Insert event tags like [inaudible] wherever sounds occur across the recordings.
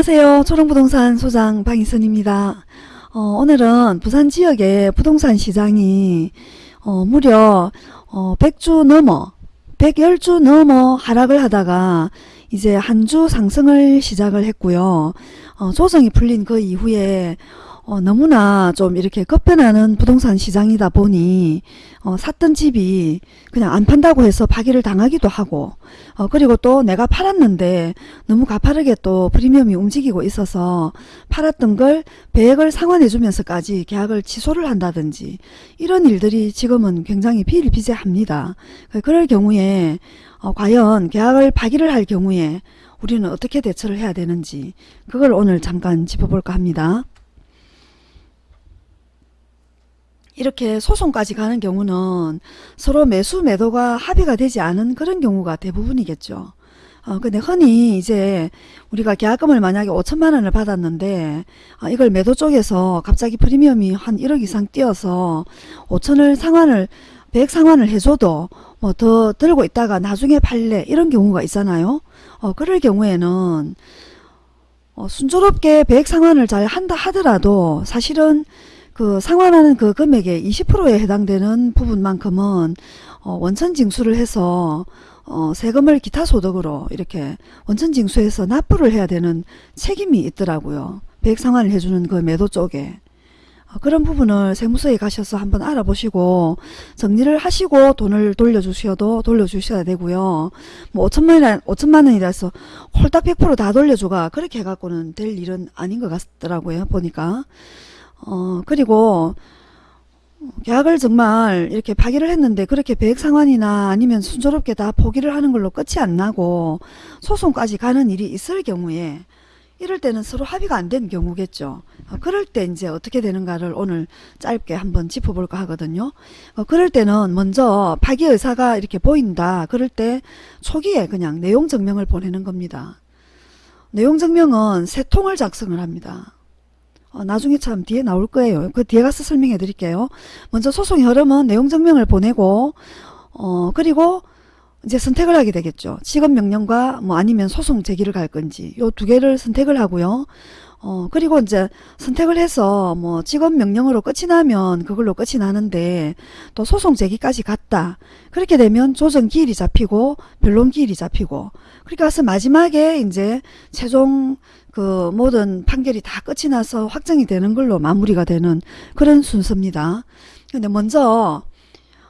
안녕하세요. 초롱부동산 소장 방희선입니다. 어, 오늘은 부산 지역의 부동산 시장이 어, 무려 어, 100주 넘어 110주 넘어 하락을 하다가 이제 한 주 상승을 시작을 했고요. 어, 조정이 풀린 그 이후에 어, 너무나 좀 이렇게 급변하는 부동산 시장이다 보니 어, 샀던 집이 그냥 안 판다고 해서 파기를 당하기도 하고 어, 그리고 또 내가 팔았는데 너무 가파르게 또 프리미엄이 움직이고 있어서 팔았던 걸 배액을 상환해 주면서까지 계약을 취소를 한다든지 이런 일들이 지금은 굉장히 비일비재합니다. 그럴 경우에 어, 과연 계약을 파기를 할 경우에 우리는 어떻게 대처를 해야 되는지 그걸 오늘 잠깐 짚어볼까 합니다. 이렇게 소송까지 가는 경우는 서로 매수 매도가 합의가 되지 않은 그런 경우가 대부분이겠죠. 어, 근데 흔히 이제 우리가 계약금을 만약에 5천만 원을 받았는데 어, 이걸 매도 쪽에서 갑자기 프리미엄이 한 1억 이상 뛰어서 5천을 상환을 100 상환을 해줘도 뭐 더 들고 있다가 나중에 팔래 이런 경우가 있잖아요. 어, 그럴 경우에는 어, 순조롭게 100 상환을 잘 한다 하더라도 사실은 그 상환하는 그 금액의 20%에 해당되는 부분만큼은 어, 원천 징수를 해서 어, 세금을 기타 소득으로 이렇게 원천 징수해서 납부를 해야 되는 책임이 있더라고요. 배액 상환을 해주는 그 매도 쪽에. 어, 그런 부분을 세무서에 가셔서 한번 알아보시고 정리를 하시고 돈을 돌려주셔도 돌려주셔야 되고요. 뭐 5천만 원, 5천만 원이라 해서 홀딱 100%다 돌려주가 그렇게 해갖고는 될 일은 아닌 것 같더라고요. 보니까. 어, 그리고 계약을 정말 이렇게 파기를 했는데 그렇게 배액 상환이나 아니면 순조롭게 다 포기를 하는 걸로 끝이 안 나고 소송까지 가는 일이 있을 경우에 이럴 때는 서로 합의가 안 된 경우겠죠. 어, 그럴 때 이제 어떻게 되는가를 오늘 짧게 한번 짚어볼까 하거든요. 어, 그럴 때는 먼저 파기 의사가 이렇게 보인다. 그럴 때 초기에 그냥 내용 증명을 보내는 겁니다. 내용 증명은 세 통을 작성을 합니다. 어, 나중에 참 뒤에 나올 거예요. 그 뒤에 가서 설명해 드릴게요. 먼저 소송의 흐름은 내용 증명을 보내고 어 그리고 이제 선택을 하게 되겠죠. 직업 명령과 뭐 아니면 소송 제기를 갈 건지 요 두 개를 선택을 하고요. 어 그리고 이제 선택을 해서 뭐 직업 명령으로 끝이 나면 그걸로 끝이 나는데 또 소송 제기까지 갔다. 그렇게 되면 조정 기일이 잡히고 변론 기일이 잡히고 그러니까 가서 마지막에 이제 최종 그 모든 판결이 다 끝이 나서 확정이 되는 걸로 마무리가 되는 그런 순서입니다. 근데 먼저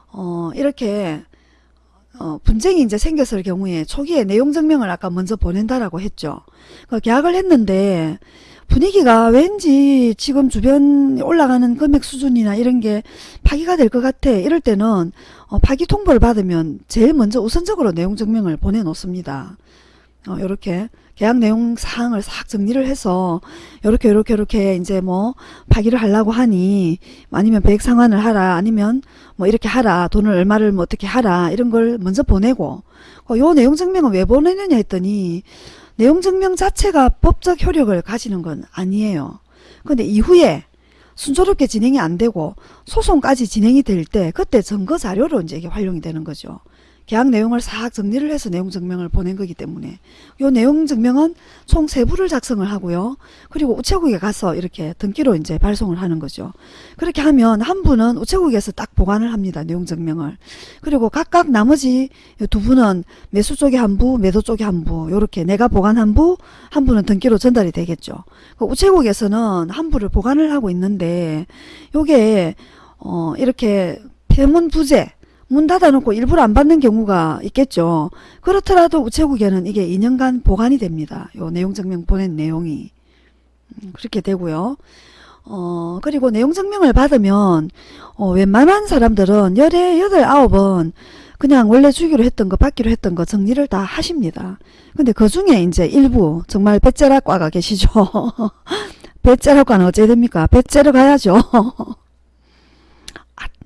어 이렇게 어 분쟁이 이제 생겼을 경우에 초기에 내용 증명을 아까 먼저 보낸다라고 했죠. 그 계약을 했는데 분위기가 왠지 지금 주변 올라가는 금액 수준이나 이런 게 파기가 될 것 같아. 이럴 때는 어 파기 통보를 받으면 제일 먼저 우선적으로 내용 증명을 보내놓습니다. 어, 요렇게 계약 내용 사항을 싹 정리를 해서 요렇게 요렇게 요렇게 이제 뭐 파기를 하려고 하니 아니면 배액 상환을 하라 아니면 뭐 이렇게 하라 돈을 얼마를 뭐 어떻게 하라 이런 걸 먼저 보내고 어, 요 내용 증명은 왜 보내느냐 했더니 내용 증명 자체가 법적 효력을 가지는 건 아니에요. 근데 이후에 순조롭게 진행이 안 되고 소송까지 진행이 될 때 그때 증거 자료로 이제 이게 활용이 되는 거죠. 계약 내용을 싹 정리를 해서 내용 증명을 보낸 거기 때문에 요 내용 증명은 총 세 부를 작성을 하고요. 그리고 우체국에 가서 이렇게 등기로 이제 발송을 하는 거죠. 그렇게 하면 한 분은 우체국에서 딱 보관을 합니다. 내용 증명을. 그리고 각각 나머지 두 분은 매수 쪽에 한 부, 매도 쪽에 한 부, 요렇게 내가 보관한 부, 한 분은 등기로 전달이 되겠죠. 그 우체국에서는 한 부를 보관을 하고 있는데 요게 어 이렇게 폐문 부재 문 닫아놓고 일부러 안 받는 경우가 있겠죠. 그렇더라도 우체국에는 이게 2년간 보관이 됩니다. 요 내용 증명 보낸 내용이. 음, 그렇게 되고요. 어, 그리고 내용 증명을 받으면, 어, 웬만한 사람들은 열에 여덟 아홉은 그냥 원래 주기로 했던 거 받기로 했던 거 정리를 다 하십니다. 근데 그 중에 이제 일부 정말 배째락과가 계시죠. [laughs] 배째락과는 어째 됩니까? 배째러 가야죠. [laughs]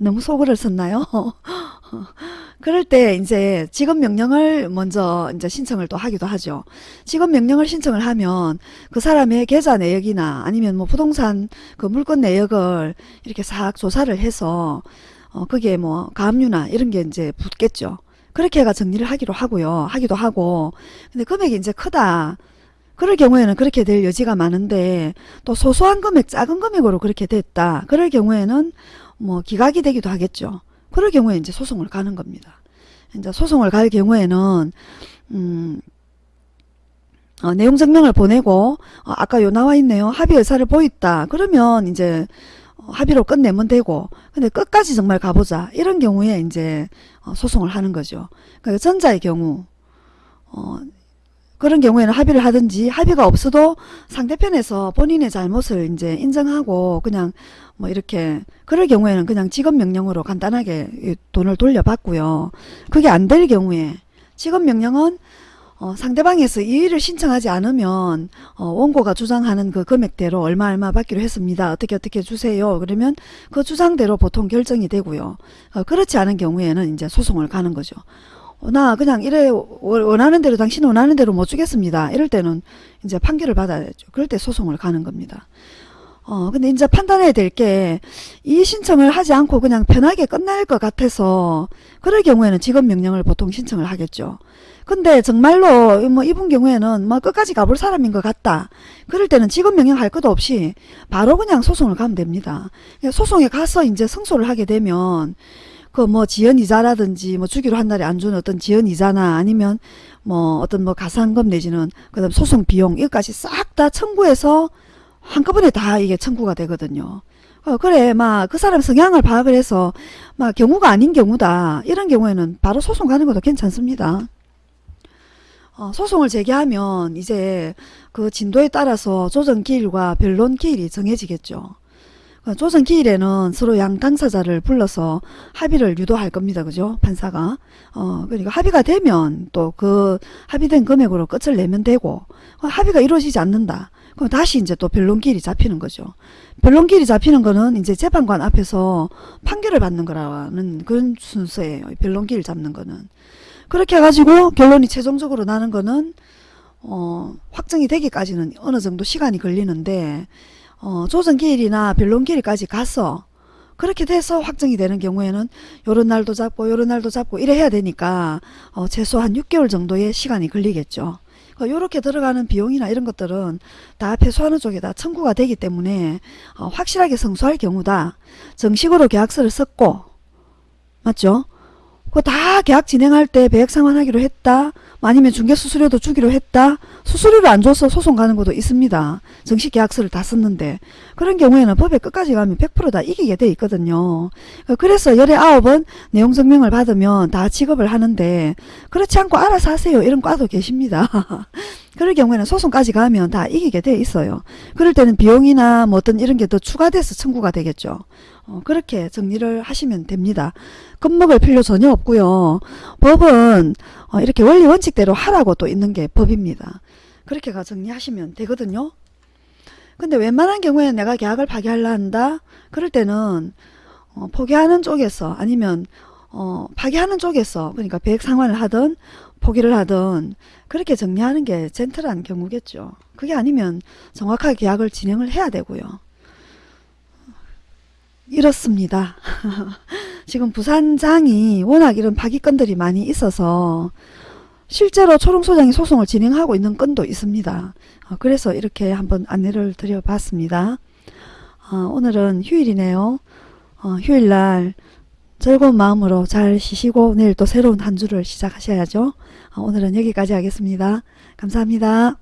아, 너무 속을 썼나요? [laughs] 그럴 때 이제 직업 명령을 먼저 이제 신청을 또 하기도 하죠. 직업 명령을 신청을 하면 그 사람의 계좌 내역이나 아니면 뭐 부동산 그 물건 내역을 이렇게 싹 조사를 해서 어 그게 뭐 가압류나 이런 게 이제 붙겠죠. 그렇게 해가 정리를 하기로 하고요. 하기도 하고 근데 금액이 이제 크다. 그럴 경우에는 그렇게 될 여지가 많은데 또 소소한 금액 작은 금액으로 그렇게 됐다. 그럴 경우에는 뭐 기각이 되기도 하겠죠. 그럴 경우에 이제 소송을 가는 겁니다. 이제 소송을 갈 경우에는 음 어, 내용 증명을 보내고 어, 아까 요 나와 있네요. 합의 의사를 보였다. 그러면 이제 어, 합의로 끝내면 되고 근데 끝까지 정말 가보자 이런 경우에 이제 어, 소송을 하는 거죠. 그러니까 전자의 경우 어, 그런 경우에는 합의를 하든지 합의가 없어도 상대편에서 본인의 잘못을 이제 인정하고 그냥 뭐 이렇게 그럴 경우에는 그냥 직업 명령으로 간단하게 이 돈을 돌려받고요. 그게 안 될 경우에 직업 명령은 어, 상대방에서 이의를 신청하지 않으면 어, 원고가 주장하는 그 금액대로 얼마 얼마 받기로 했습니다. 어떻게 어떻게 주세요. 그러면 그 주장대로 보통 결정이 되고요. 어, 그렇지 않은 경우에는 이제 소송을 가는 거죠. 어, 나 그냥 이래 원- 원하는 대로 당신 원하는 대로 못 주겠습니다. 이럴 때는 이제 판결을 받아야죠. 그럴 때 소송을 가는 겁니다. 어, 근데 이제 판단해야 될 게 이 신청을 하지 않고 그냥 편하게 끝날 것 같아서 그럴 경우에는 직업 명령을 보통 신청을 하겠죠. 근데 정말로 뭐 이분 경우에는 뭐 끝까지 가볼 사람인 것 같다. 그럴 때는 직업 명령 할 것도 없이 바로 그냥 소송을 가면 됩니다. 그러니까 소송에 가서 이제 승소를 하게 되면 그 뭐 지연 이자라든지 뭐 주기로 한 달에 안 주는 어떤 지연 이자나 아니면 뭐 어떤 뭐 가산금 내지는 그다음 소송 비용 이것까지 싹 다 청구해서 한꺼번에 다 이게 청구가 되거든요. 어, 그래, 막, 그 사람 성향을 파악을 해서, 막, 경우가 아닌 경우다. 이런 경우에는 바로 소송 가는 것도 괜찮습니다. 어, 소송을 제기하면 이제 그 진도에 따라서 조정 기일과 변론 기일이 정해지겠죠. 그 조정 기일에는 서로 양 당사자를 불러서 합의를 유도할 겁니다. 그죠? 판사가. 어, 그러니까 합의가 되면 또 그 합의된 금액으로 끝을 내면 되고, 어, 합의가 이루어지지 않는다. 그럼 다시 이제 또 변론기일이 잡히는 거죠. 변론기일이 잡히는 거는 이제 재판관 앞에서 판결을 받는 거라는 그런 순서예요. 변론기일 잡는 거는. 그렇게 해가지고 결론이 최종적으로 나는 거는 어, 확정이 되기까지는 어느 정도 시간이 걸리는데 어, 조정기일이나 변론기일까지 가서 그렇게 돼서 확정이 되는 경우에는 요런 날도 잡고 요런 날도 잡고 이래 해야 되니까 어, 최소 한 6개월 정도의 시간이 걸리겠죠. 요렇게 들어가는 비용이나 이런 것들은 다 패소하는 쪽에다 청구가 되기 때문에 어, 확실하게 성수할 경우다. 정식으로 계약서를 썼고 맞죠? 그다 계약 진행할 때 배액 상환하기로 했다. 뭐 아니면 중개 수수료도 주기로 했다. 수수료를 안 줘서 소송 가는 것도 있습니다. 정식 계약서를 다 썼는데 그런 경우에는 법에 끝까지 가면 100%다 이기게 돼 있거든요. 그래서 열에 아홉은 내용 증명을 받으면 다 취급을 하는데 그렇지 않고 알아서 하세요 이런 과도 계십니다. [laughs] 그럴 경우에는 소송까지 가면 다 이기게 돼 있어요. 그럴 때는 비용이나 뭐 어떤 이런 게 더 추가돼서 청구가 되겠죠. 어, 그렇게 정리를 하시면 됩니다. 겁먹을 필요 전혀 없고요. 법은 어, 이렇게 원리 원칙대로 하라고 또 있는 게 법입니다. 그렇게 가 정리하시면 되거든요. 근데 웬만한 경우에 내가 계약을 파기하려 한다. 그럴 때는 어, 포기하는 쪽에서 아니면 어, 파기하는 쪽에서 그러니까 배액 상환을 하든 포기를 하든 그렇게 정리하는 게 젠틀한 경우겠죠. 그게 아니면 정확하게 계약을 진행을 해야 되고요. 이렇습니다. [laughs] 지금 부산장이 워낙 이런 파기건들이 많이 있어서 실제로 초롱소장이 소송을 진행하고 있는 건도 있습니다. 어, 그래서 이렇게 한번 안내를 드려봤습니다. 어, 오늘은 휴일이네요. 어, 휴일날 즐거운 마음으로 잘 쉬시고 내일 또 새로운 한 주를 시작하셔야죠. 어, 오늘은 여기까지 하겠습니다. 감사합니다.